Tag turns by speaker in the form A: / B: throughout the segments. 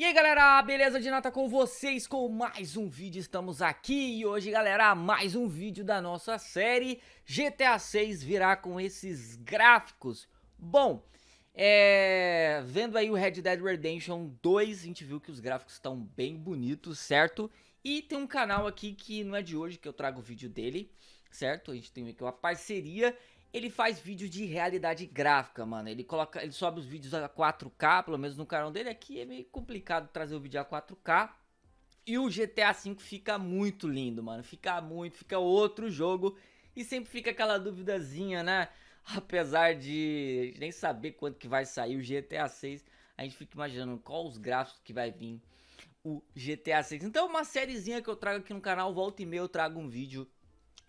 A: E aí galera, beleza de nata com vocês com mais um vídeo, estamos aqui e hoje galera, mais um vídeo da nossa série GTA 6 virá com esses gráficos Bom, é... vendo aí o Red Dead Redemption 2, a gente viu que os gráficos estão bem bonitos, certo? E tem um canal aqui que não é de hoje que eu trago o vídeo dele, certo? A gente tem aqui uma parceria ele faz vídeos de realidade gráfica, mano. Ele coloca, ele sobe os vídeos a 4K, pelo menos no canal dele. Aqui é meio complicado trazer o vídeo a 4K. E o GTA V fica muito lindo, mano. Fica muito, fica outro jogo. E sempre fica aquela duvidazinha, né? Apesar de nem saber quando que vai sair o GTA 6, a gente fica imaginando qual os gráficos que vai vir o GTA 6. Então uma sériezinha que eu trago aqui no canal, volta e meia eu trago um vídeo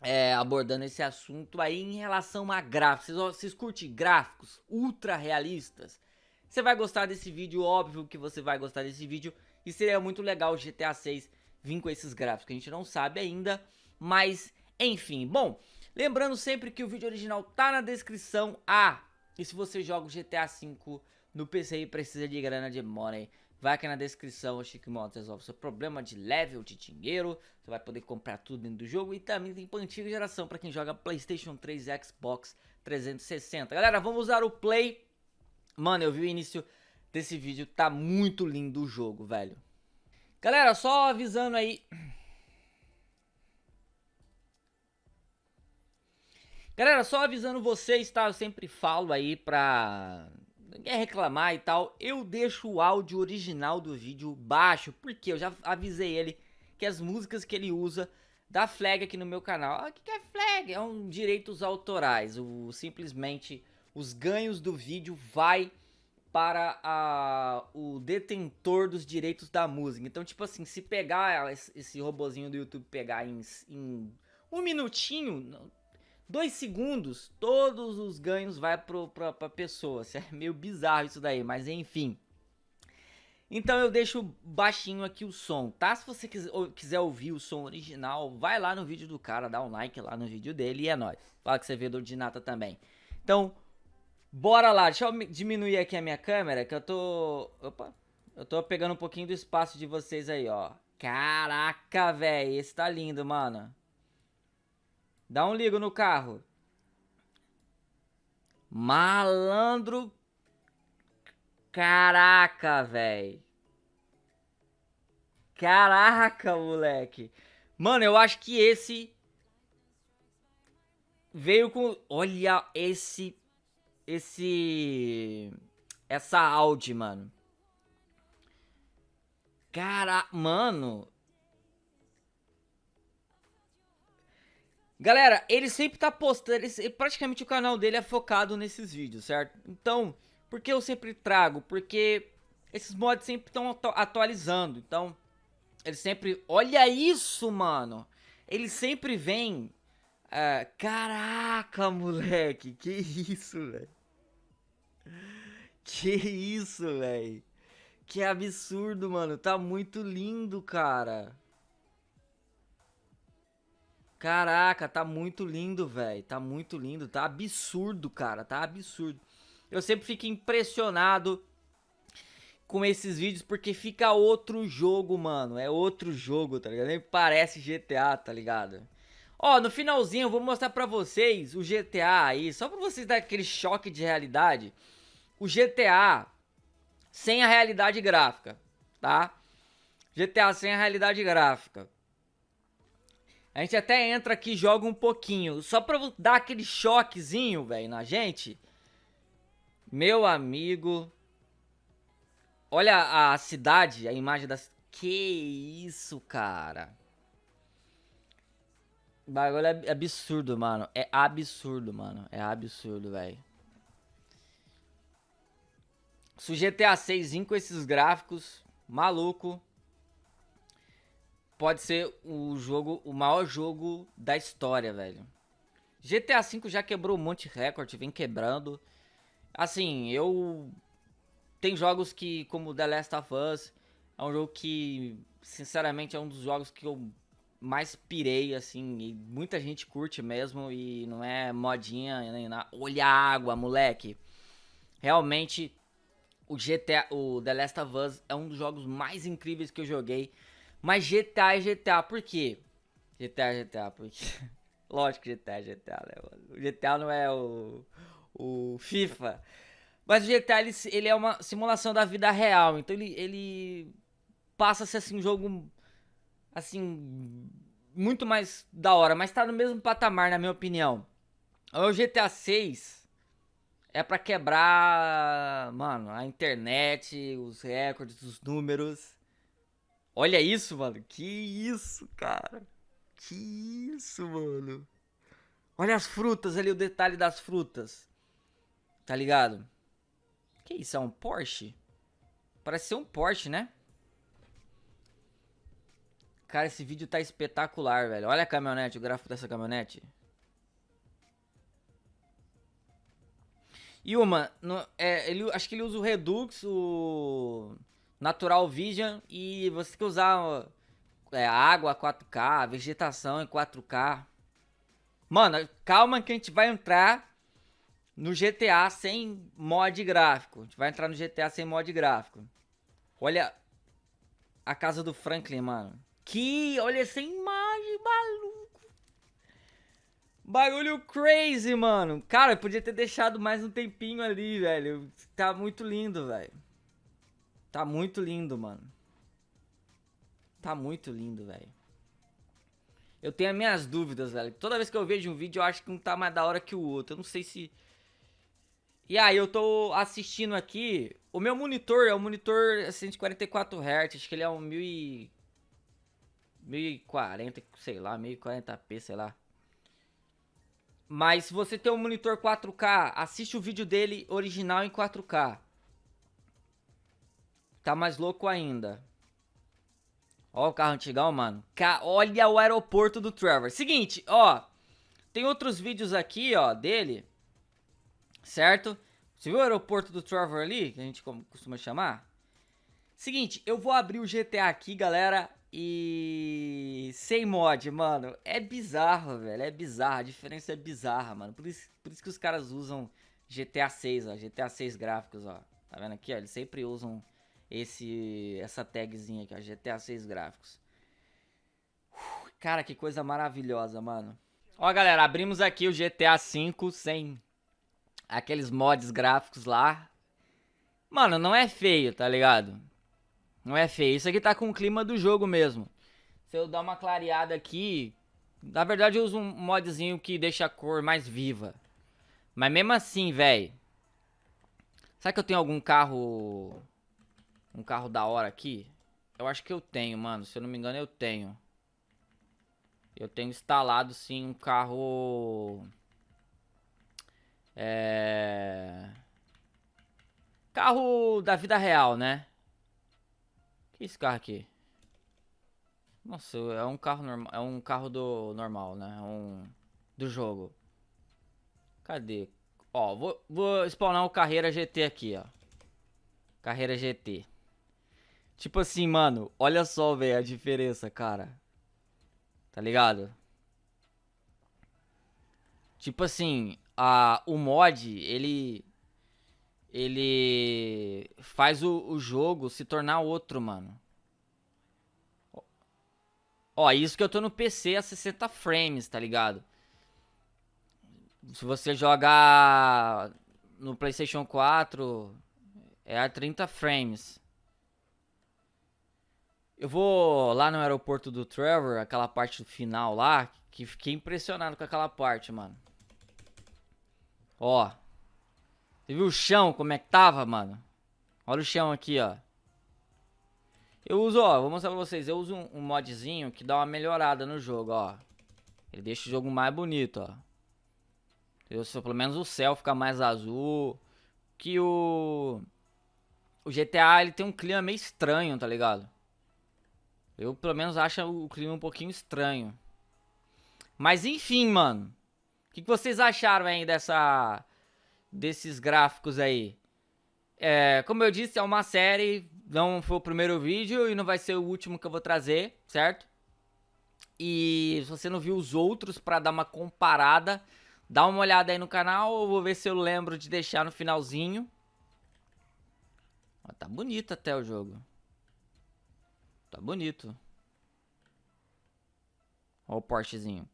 A: é, abordando esse assunto aí em relação a gráficos. Vocês, vocês curtem gráficos ultra realistas? Você vai gostar desse vídeo, óbvio que você vai gostar desse vídeo. E seria muito legal o GTA 6 vir com esses gráficos, que a gente não sabe ainda. Mas, enfim, bom, lembrando sempre que o vídeo original tá na descrição. Ah, e se você joga o GTA 5 no PC e precisa de grana de money, Vai aqui na descrição, o Chique Motos resolve seu problema de level, de dinheiro. Você vai poder comprar tudo dentro do jogo. E também tem para antiga geração, para quem joga Playstation 3 e Xbox 360. Galera, vamos usar o Play. Mano, eu vi o início desse vídeo, tá muito lindo o jogo, velho. Galera, só avisando aí... Galera, só avisando vocês, tá? Eu sempre falo aí pra quer reclamar e tal, eu deixo o áudio original do vídeo baixo, porque eu já avisei ele que as músicas que ele usa da flag aqui no meu canal. Ah, o que, é flag? É um direitos autorais, o, simplesmente os ganhos do vídeo vai para a, o detentor dos direitos da música. Então, tipo assim, se pegar esse, esse robozinho do YouTube pegar em, em um minutinho, dois segundos, todos os ganhos vai pro, pra, pessoa. É meio bizarro isso daí, mas enfim. Então eu deixo baixinho aqui o som, tá? Se você quiser, ouvir o som original, vai lá no vídeo do cara, dá um like lá no vídeo dele e é nóis. Fala que você vê do Dinata também. Então, bora lá. Deixa eu diminuir aqui a minha câmera, que eu tô... Opa! Eu tô pegando um pouquinho do espaço de vocês aí, ó. Caraca, velho, esse tá lindo, mano. Dá um ligo no carro. Malandro. Caraca, velho. Caraca, moleque. Mano, eu acho que esse veio com, olha esse esse essa Audi, mano. Cara, mano, Galera, ele sempre tá postando, ele, praticamente o canal dele é focado nesses vídeos, certo? Então, por que eu sempre trago? Porque esses mods sempre estão atualizando, então, ele sempre... Olha isso, mano! Ele sempre vem... Uh, caraca, moleque, que isso, velho? Que isso, velho? Que absurdo, mano, tá muito lindo, cara. Caraca, tá muito lindo, velho. Tá muito lindo. Tá absurdo, cara. Tá absurdo. Eu sempre fico impressionado com esses vídeos porque fica outro jogo, mano. É outro jogo, tá ligado? Nem parece GTA, tá ligado? Ó, no finalzinho eu vou mostrar pra vocês o GTA aí. Só pra vocês darem aquele choque de realidade. O GTA sem a realidade gráfica, tá? GTA sem a realidade gráfica. A gente até entra aqui e joga um pouquinho. Só pra dar aquele choquezinho, velho, na gente. Meu amigo. Olha a cidade, a imagem das... Que isso, cara. O bagulho é absurdo, mano. É absurdo, mano. É absurdo, velho. Se o GTA 6 com esses gráficos, maluco pode ser o jogo, o maior jogo da história, velho. GTA V já quebrou um monte de recorde, vem quebrando. Assim, eu... Tem jogos que, como The Last of Us, é um jogo que, sinceramente, é um dos jogos que eu mais pirei, assim, e muita gente curte mesmo, e não é modinha nem nada. Olha a água, moleque. Realmente, o GTA, o The Last of Us é um dos jogos mais incríveis que eu joguei. Mas GTA é GTA, por quê? GTA é GTA, porque... Lógico que GTA é GTA, né? O GTA não é o, o FIFA. Mas o GTA, ele, ele é uma simulação da vida real. Então ele, ele passa a ser, assim, um jogo, assim, muito mais da hora. Mas tá no mesmo patamar, na minha opinião. O GTA 6 é pra quebrar, mano, a internet, os recordes, os números. Olha isso, mano. Que isso, cara. Que isso, mano. Olha as frutas ali, o detalhe das frutas. Tá ligado? Que isso, é um Porsche? Parece ser um Porsche, né? Cara, esse vídeo tá espetacular, velho. Olha a caminhonete, o gráfico dessa caminhonete. E uma, no, é, ele, acho que ele usa o Redux, o Natural Vision e você que usar é, água 4K, vegetação em 4K. Mano, calma que a gente vai entrar no GTA sem mod gráfico. A gente vai entrar no GTA sem mod gráfico. Olha a casa do Franklin, mano. Que, olha essa imagem, maluco. Bagulho crazy, mano. Cara, podia ter deixado mais um tempinho ali, velho. Tá muito lindo, velho. Tá muito lindo, mano. Tá muito lindo, velho. Eu tenho as minhas dúvidas, velho. Toda vez que eu vejo um vídeo, eu acho que um tá mais da hora que o outro. Eu não sei se... E aí, eu tô assistindo aqui... O meu monitor é um monitor 144 Hz. Acho que ele é um 1000 e... 1040, sei lá, 1040p, sei lá. Mas se você tem um monitor 4K, assiste o vídeo dele original em 4K. Tá mais louco ainda. Ó o carro antigão, mano. Ca olha o aeroporto do Trevor. Seguinte, ó. Tem outros vídeos aqui, ó, dele. Certo? Você viu o aeroporto do Trevor ali? Que a gente costuma chamar? Seguinte, eu vou abrir o GTA aqui, galera. E... Sem mod, mano. É bizarro, velho. É bizarro. A diferença é bizarra, mano. Por isso, por isso que os caras usam GTA 6, ó. GTA 6 gráficos, ó. Tá vendo aqui, ó? Eles sempre usam esse essa tagzinha aqui, ó, GTA 6 gráficos. cara, que coisa maravilhosa, mano. Ó, galera, abrimos aqui o GTA 5 sem aqueles mods gráficos lá. Mano, não é feio, tá ligado? Não é feio. Isso aqui tá com o clima do jogo mesmo. Se eu dar uma clareada aqui... Na verdade, eu uso um modzinho que deixa a cor mais viva. Mas mesmo assim, velho... Será que eu tenho algum carro um carro da hora aqui. Eu acho que eu tenho, mano. Se eu não me engano, eu tenho. Eu tenho instalado, sim, um carro... É... Carro da vida real, né? Que é esse carro aqui? Nossa, é um carro normal, é um carro do normal, né? É um do jogo. Cadê? Ó, vou, vou spawnar o Carreira GT aqui, ó. Carreira GT. Tipo assim, mano, olha só, velho, a diferença, cara. Tá ligado? Tipo assim, a, o mod, ele... Ele faz o, o jogo se tornar outro, mano. Ó, isso que eu tô no PC a 60 frames, tá ligado? Se você jogar no PlayStation 4, é a 30 frames. Eu vou lá no aeroporto do Trevor, aquela parte final lá, que fiquei impressionado com aquela parte, mano. Ó. Você viu o chão, como é que tava, mano? Olha o chão aqui, ó. Eu uso, ó, vou mostrar pra vocês. Eu uso um, um modzinho que dá uma melhorada no jogo, ó. Ele deixa o jogo mais bonito, ó. Eu, pelo menos o céu fica mais azul. Que o... O GTA, ele tem um clima meio estranho, tá ligado? Eu, pelo menos, acho o clima um pouquinho estranho. Mas, enfim, mano. O que, que vocês acharam aí dessa... Desses gráficos aí? É, como eu disse, é uma série. Não foi o primeiro vídeo e não vai ser o último que eu vou trazer, certo? E se você não viu os outros para dar uma comparada, dá uma olhada aí no canal. Eu vou ver se eu lembro de deixar no finalzinho. Mas tá bonito até o jogo. Tá bonito. Olha o Porschezinho.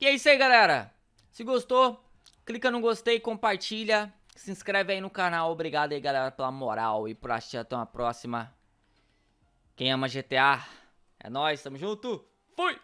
A: E é isso aí, galera. Se gostou, clica no gostei, compartilha, se inscreve aí no canal. Obrigado aí, galera, pela moral e por assistir. Até uma próxima. Quem ama GTA, é nóis, tamo junto. Fui!